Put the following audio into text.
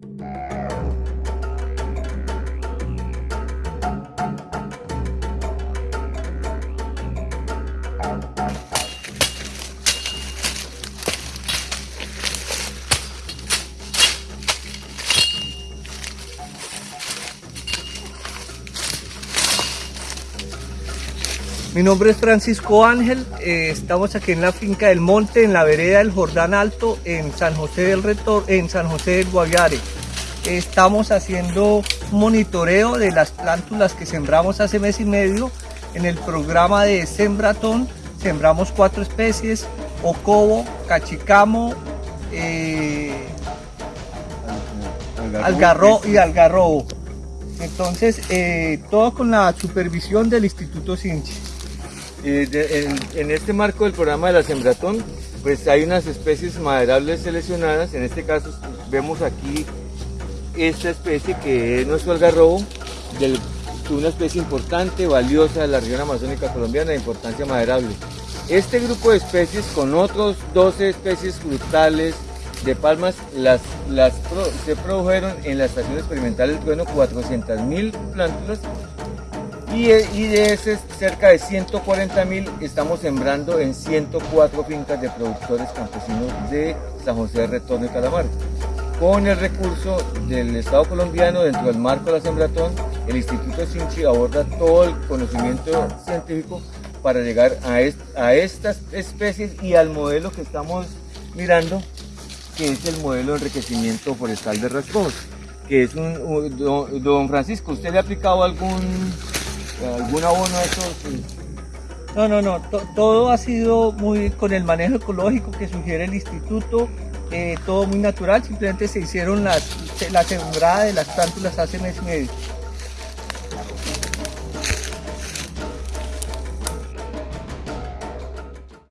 Thank you. Mi nombre es Francisco Ángel, eh, estamos aquí en la finca del Monte, en la vereda del Jordán Alto, en San José del Retor, en San José del Guaviare. Estamos haciendo monitoreo de las plántulas que sembramos hace mes y medio. En el programa de Sembratón sembramos cuatro especies, ocobo, cachicamo, eh, algarro y algarrobo. Entonces, eh, todo con la supervisión del Instituto Sinchi. En, este marco del programa de la Sembratón, pues hay unas especies maderables seleccionadas. En este caso vemos aquí esta especie que es nuestro algarrobo, una especie importante, valiosa de la región amazónica colombiana de importancia maderable. Este grupo de especies con otros 12 especies frutales de palmas se produjeron en la estación experimental del Trueno 400.000 plántulas y, de ese cerca de 140.000 estamos sembrando en 104 fincas de productores campesinos de San José de Retorno y Calamar. Con el recurso del Estado colombiano dentro del marco de la Sembratón, el Instituto Sinchi aborda todo el conocimiento científico para llegar a, estas especies y al modelo que estamos mirando, que es el modelo de enriquecimiento forestal de rasgos, que es don, Francisco, ¿usted le ha aplicado algún, algún abono a esos? No, no, no, todo ha sido muy con el manejo ecológico que sugiere el instituto, eh, todo muy natural, simplemente se hicieron las, la sembrada de las plántulas hace mes y medio.